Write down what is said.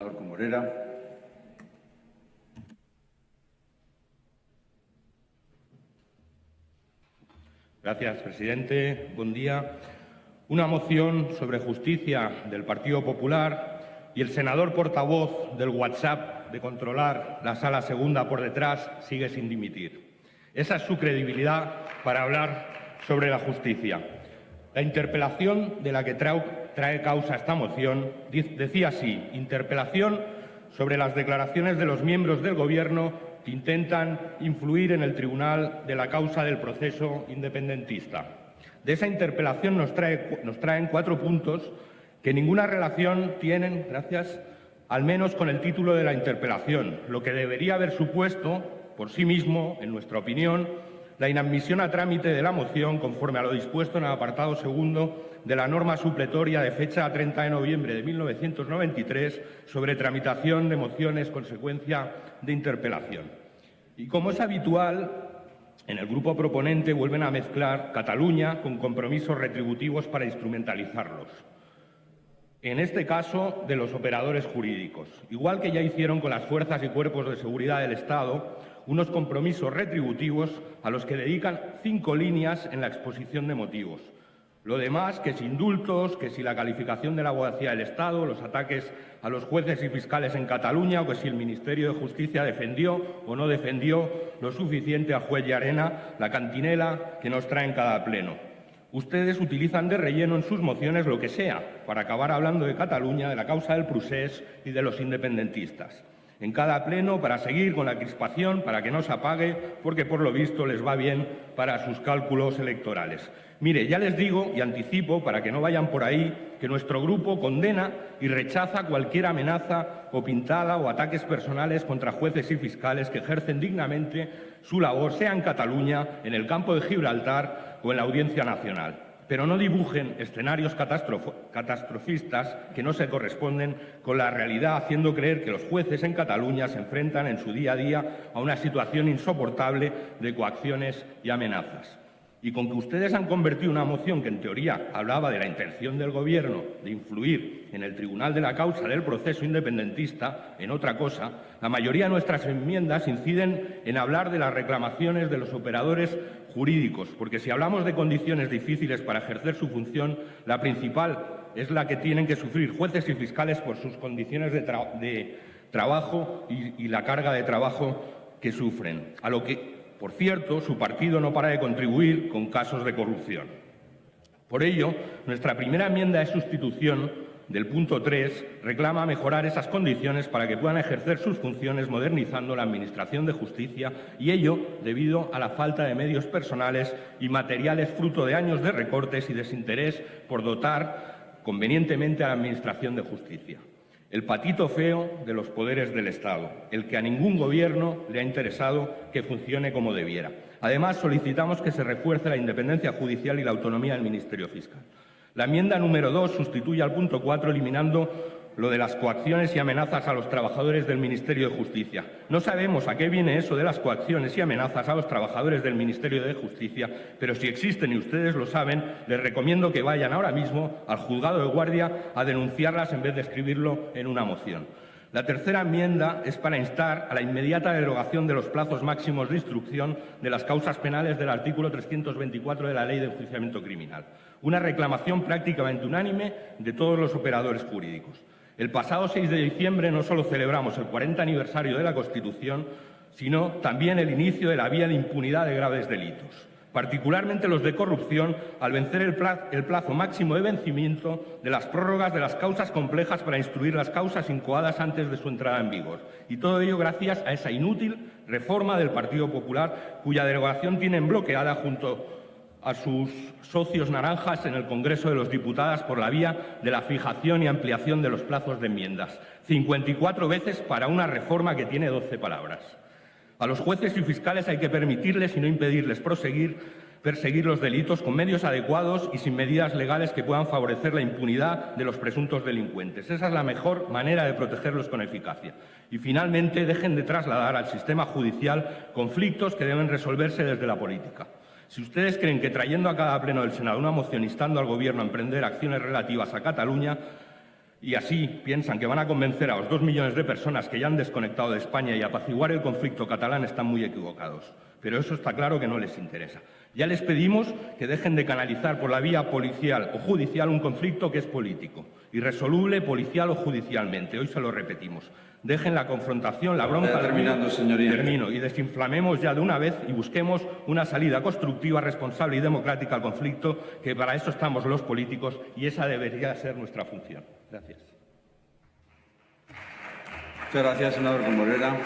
Senador Morera. Gracias, presidente. Buen día. Una moción sobre justicia del Partido Popular y el senador portavoz del WhatsApp de controlar la sala segunda por detrás sigue sin dimitir. Esa es su credibilidad para hablar sobre la justicia. La interpelación de la que trae, causa esta moción decía así, interpelación sobre las declaraciones de los miembros del Gobierno que intentan influir en el tribunal de la causa del proceso independentista. De esa interpelación nos, nos traen cuatro puntos que ninguna relación tienen, gracias, al menos con el título de la interpelación, lo que debería haber supuesto, por sí mismo, en nuestra opinión, la inadmisión a trámite de la moción conforme a lo dispuesto en el apartado segundo de la norma supletoria de fecha 30 de noviembre de 1993 sobre tramitación de mociones consecuencia de interpelación. Y como es habitual, en el grupo proponente vuelven a mezclar Cataluña con compromisos retributivos para instrumentalizarlos. En este caso, de los operadores jurídicos, igual que ya hicieron con las fuerzas y cuerpos de seguridad del Estado, unos compromisos retributivos a los que dedican cinco líneas en la exposición de motivos. Lo demás, que si indultos, que si la calificación de la abogacía del Estado, los ataques a los jueces y fiscales en Cataluña o que si el Ministerio de Justicia defendió o no defendió lo suficiente a juez y arena la cantinela que nos trae en cada pleno. Ustedes utilizan de relleno en sus mociones lo que sea para acabar hablando de Cataluña, de la causa del procés y de los independentistas en cada pleno para seguir con la crispación, para que no se apague, porque por lo visto les va bien para sus cálculos electorales. Mire, ya les digo y anticipo, para que no vayan por ahí, que nuestro grupo condena y rechaza cualquier amenaza o pintada o ataques personales contra jueces y fiscales que ejercen dignamente su labor, sea en Cataluña, en el campo de Gibraltar o en la Audiencia Nacional pero no dibujen escenarios catastrofistas que no se corresponden con la realidad, haciendo creer que los jueces en Cataluña se enfrentan en su día a día a una situación insoportable de coacciones y amenazas. Y con que ustedes han convertido una moción que en teoría hablaba de la intención del Gobierno de influir en el tribunal de la causa del proceso independentista en otra cosa, la mayoría de nuestras enmiendas inciden en hablar de las reclamaciones de los operadores jurídicos, porque si hablamos de condiciones difíciles para ejercer su función, la principal es la que tienen que sufrir jueces y fiscales por sus condiciones de, trabajo y, y la carga de trabajo que sufren, a lo que por cierto, su partido no para de contribuir con casos de corrupción. Por ello, nuestra primera enmienda de sustitución del punto 3 reclama mejorar esas condiciones para que puedan ejercer sus funciones modernizando la Administración de Justicia y ello debido a la falta de medios personales y materiales fruto de años de recortes y desinterés por dotar convenientemente a la Administración de Justicia el patito feo de los poderes del Estado, el que a ningún gobierno le ha interesado que funcione como debiera. Además, solicitamos que se refuerce la independencia judicial y la autonomía del Ministerio Fiscal. La enmienda número 2 sustituye al punto 4 eliminando lo de las coacciones y amenazas a los trabajadores del Ministerio de Justicia. No sabemos a qué viene eso de las coacciones y amenazas a los trabajadores del Ministerio de Justicia, pero si existen y ustedes lo saben, les recomiendo que vayan ahora mismo al juzgado de guardia a denunciarlas en vez de escribirlo en una moción. La tercera enmienda es para instar a la inmediata derogación de los plazos máximos de instrucción de las causas penales del artículo 324 de la Ley de Enjuiciamiento Criminal, una reclamación prácticamente unánime de todos los operadores jurídicos. El pasado 6 de diciembre no solo celebramos el 40 aniversario de la Constitución, sino también el inicio de la vía de impunidad de graves delitos, particularmente los de corrupción, al vencer el plazo, máximo de vencimiento de las prórrogas de las causas complejas para instruir las causas incoadas antes de su entrada en vigor. Y todo ello gracias a esa inútil reforma del Partido Popular, cuya derogación tienen bloqueada junto a sus socios naranjas en el Congreso de los Diputados por la vía de la fijación y ampliación de los plazos de enmiendas. 54 veces para una reforma que tiene 12 palabras. A los jueces y fiscales hay que permitirles y no impedirles perseguir los delitos con medios adecuados y sin medidas legales que puedan favorecer la impunidad de los presuntos delincuentes. Esa es la mejor manera de protegerlos con eficacia. Y, finalmente, dejen de trasladar al sistema judicial conflictos que deben resolverse desde la política. Si ustedes creen que trayendo a cada pleno del Senado una moción instando al Gobierno a emprender acciones relativas a Cataluña, y así piensan que van a convencer a los dos millones de personas que ya han desconectado de España y apaciguar el conflicto catalán, están muy equivocados. Pero eso está claro que no les interesa. Ya les pedimos que dejen de canalizar por la vía policial o judicial un conflicto que es político, irresoluble policial o judicialmente. Hoy se lo repetimos. Dejen la confrontación, la bronca... Terminando, señoría. Termino. Y desinflamemos ya de una vez y busquemos una salida constructiva, responsable y democrática al conflicto, que para eso estamos los políticos y esa debería ser nuestra función. Gracias. Muchas gracias, senador Morera.